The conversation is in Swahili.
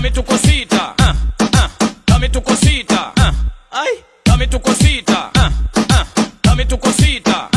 kami tuko sita. Ah, ah. Uh, uh, kami tuko sita. Uh, ai. kami tuko sita. Uh, uh, kami tuko sita. uh, ai